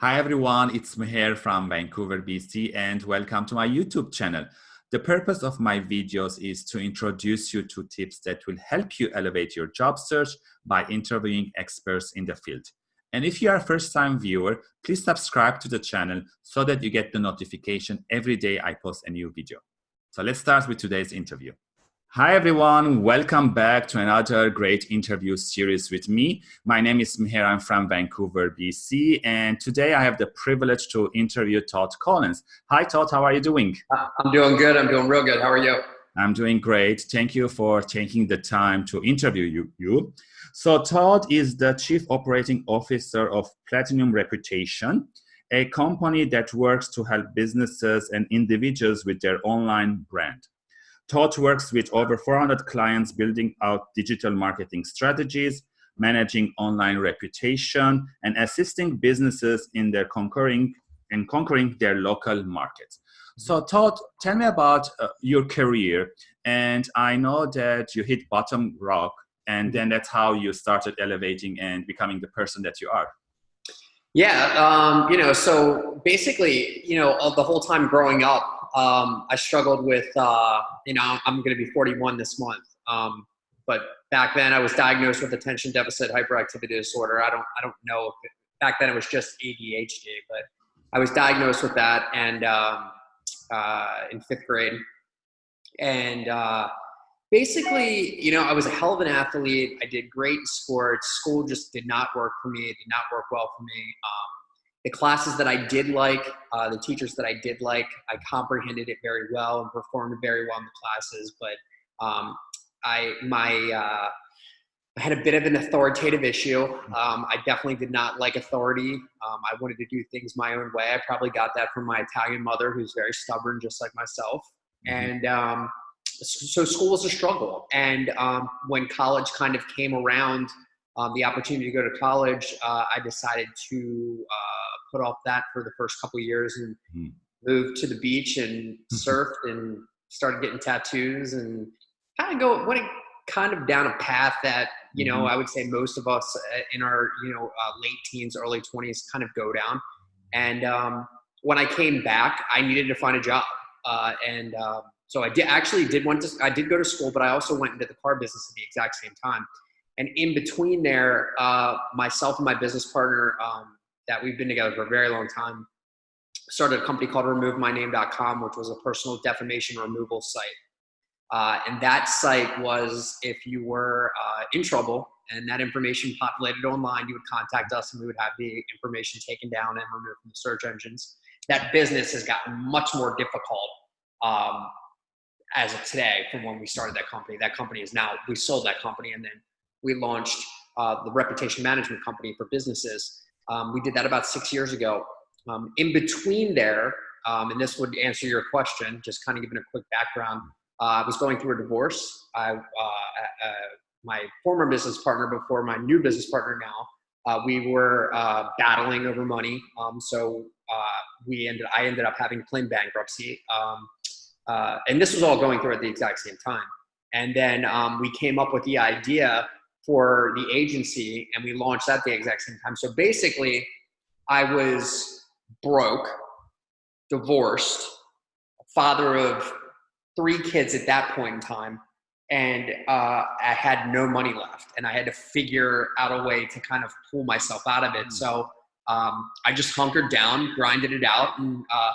Hi everyone, it's Meher from Vancouver, BC and welcome to my YouTube channel. The purpose of my videos is to introduce you to tips that will help you elevate your job search by interviewing experts in the field. And if you are a first time viewer, please subscribe to the channel so that you get the notification every day I post a new video. So let's start with today's interview. Hi, everyone. Welcome back to another great interview series with me. My name is Meher. I'm from Vancouver, BC. And today I have the privilege to interview Todd Collins. Hi, Todd. How are you doing? I'm doing good. I'm doing real good. How are you? I'm doing great. Thank you for taking the time to interview you. you. So Todd is the Chief Operating Officer of Platinum Reputation, a company that works to help businesses and individuals with their online brand. Todd works with over 400 clients building out digital marketing strategies, managing online reputation, and assisting businesses in their conquering and conquering their local markets. So Todd, tell me about uh, your career. And I know that you hit bottom rock and then that's how you started elevating and becoming the person that you are. Yeah, um, you know, so basically, you know, the whole time growing up, um, I struggled with, uh, you know, I'm going to be 41 this month. Um, but back then I was diagnosed with attention deficit hyperactivity disorder. I don't, I don't know if it, back then it was just ADHD, but I was diagnosed with that and, um, uh, in fifth grade. And, uh, basically, you know, I was a hell of an athlete. I did great in sports. School just did not work for me. It did not work well for me. Um, the classes that I did like, uh, the teachers that I did like, I comprehended it very well and performed very well in the classes. But um, I my uh, I had a bit of an authoritative issue. Um, I definitely did not like authority. Um, I wanted to do things my own way. I probably got that from my Italian mother, who's very stubborn, just like myself. Mm-hmm. And um, so school was a struggle. And um, when college kind of came around, um, the opportunity to go to college, uh, I decided to uh, put off that for the first couple years and mm. moved to the beach and surfed and started getting tattoos and kind of go went kind of down a path that you know mm-hmm. I would say most of us uh, in our you know uh, late teens, early twenties kind of go down. And um, when I came back, I needed to find a job, uh, and um, so I did actually did want to I did go to school, but I also went into the car business at the exact same time. And in between there, uh, myself and my business partner, um, that we've been together for a very long time, started a company called RemoveMyName.com, which was a personal defamation removal site. Uh, and that site was if you were uh, in trouble and that information populated online, you would contact us and we would have the information taken down and removed from the search engines. That business has gotten much more difficult um, as of today from when we started that company. That company is now, we sold that company and then we launched uh, the reputation management company for businesses. Um, we did that about six years ago. Um, in between there, um, and this would answer your question, just kind of giving a quick background. Uh, I was going through a divorce. I, uh, uh, my former business partner before my new business partner now, uh, we were uh, battling over money. Um, so we ended, I ended up having to claim bankruptcy. Um, and this was all going through at the exact same time. And then um, we came up with the idea for the agency and we launched at the exact same time. So basically, I was broke, divorced, father of three kids at that point in time, and uh, I had no money left, and I had to figure out a way to kind of pull myself out of it. Hmm. So um, I just hunkered down, grinded it out, and uh,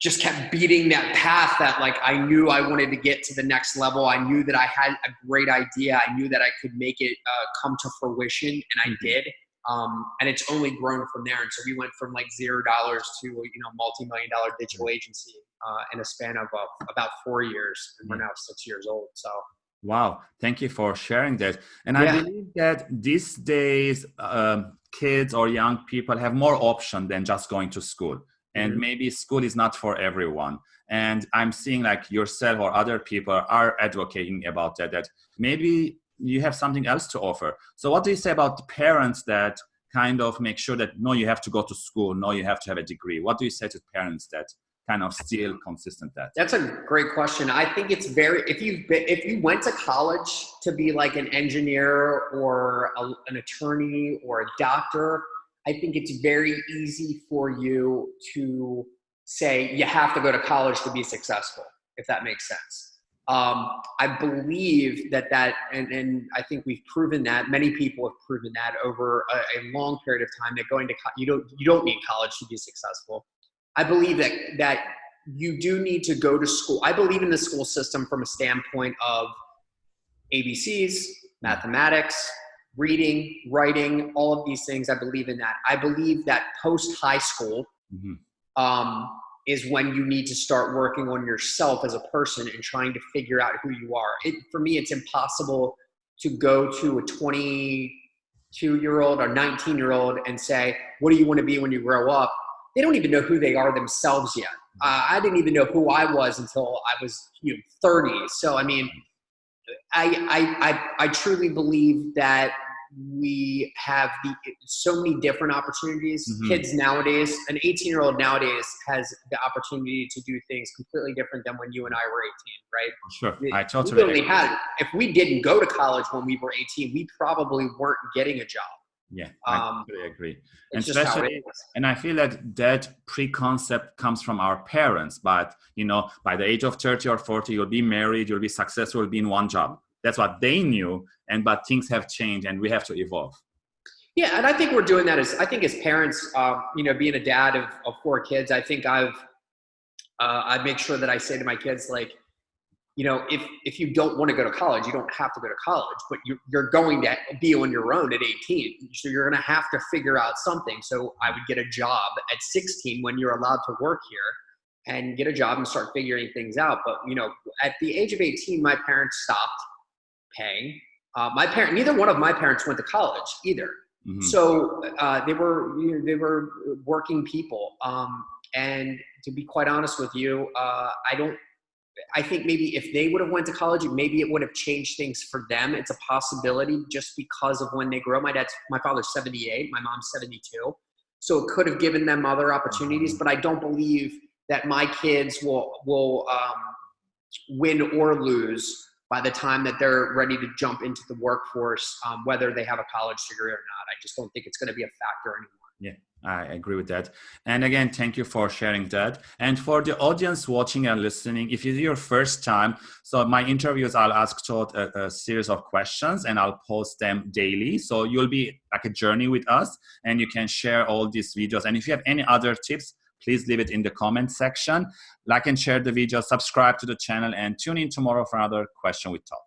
just kept beating that path that like I knew I wanted to get to the next level. I knew that I had a great idea. I knew that I could make it uh, come to fruition, and I mm-hmm. did. Um, and it's only grown from there. And so we went from like zero dollars to you know multi-million dollar digital agency uh, in a span of uh, about four years, and we're mm. now six years old. So. Wow, thank you for sharing that. And yeah. I believe that these days, um, kids or young people have more option than just going to school and mm-hmm. maybe school is not for everyone. And i'm seeing like yourself or other people are advocating about that that maybe you have something else to offer. So what do you say about the parents that kind of make sure that no you have to go to school no you have to have a degree? What do you say to parents that kind of still consistent that? That's a great question. I think it's very if you if you went to college to be like an engineer or a, an attorney or a doctor I think it's very easy for you to say you have to go to college to be successful, if that makes sense. Um, I believe that that, and, and I think we've proven that many people have proven that over a, a long period of time that going to you don't you don't need college to be successful. I believe that that you do need to go to school. I believe in the school system from a standpoint of ABCs, mathematics, reading, writing, all of these things. I believe in that. I believe that post high school. Mm-hmm. Um, is when you need to start working on yourself as a person and trying to figure out who you are. It, for me, it's impossible to go to a 22 year old or 19 year old and say, What do you want to be when you grow up? They don't even know who they are themselves yet. Uh, I didn't even know who I was until I was you know, 30. So, I mean, I, I, I, I truly believe that we have the so many different opportunities. Mm-hmm. Kids nowadays, an 18 year old nowadays has the opportunity to do things completely different than when you and I were 18, right? Sure, I totally really had. If we didn't go to college when we were 18, we probably weren't getting a job. Yeah, I totally agree. And especially, and I feel that that preconcept comes from our parents. But you know, by the age of 30 or 40, you'll be married, you'll be successful, you'll be in one job that's what they knew and but things have changed and we have to evolve. Yeah and i think we're doing that as i think as parents uh, you know being a dad of, of four kids i think i've uh, i make sure that i say to my kids like you know if if you don't want to go to college you don't have to go to college but you, you're going to be on your own at 18 so you're going to have to figure out something. So i would get a job at 16 when you're allowed to work here and get a job and start figuring things out but you know at the age of 18 my parents stopped paying. Uh, my parent, neither one of my parents went to college either. Mm-hmm. So uh, they were you know, they were working people. Um, and to be quite honest with you, uh, I don't. I think maybe if they would have went to college, maybe it would have changed things for them. It's a possibility just because of when they grow. My dad's my father's 78, my mom's 72, so it could have given them other opportunities. Mm-hmm. But I don't believe that my kids will will um, win or lose by the time that they're ready to jump into the workforce, um, whether they have a college degree or not. I just don't think it's going to be a factor anymore. Yeah, I agree with that. And again, thank you for sharing that. And for the audience watching and listening, if it's your first time, so my interviews, I'll ask Todd a, a, series of questions and I'll post them daily. So you'll be like a journey with us and you can share all these videos. And if you have any other tips, please leave it in the comment section. Like and share the video, subscribe to the channel, and tune in tomorrow for another question with Todd.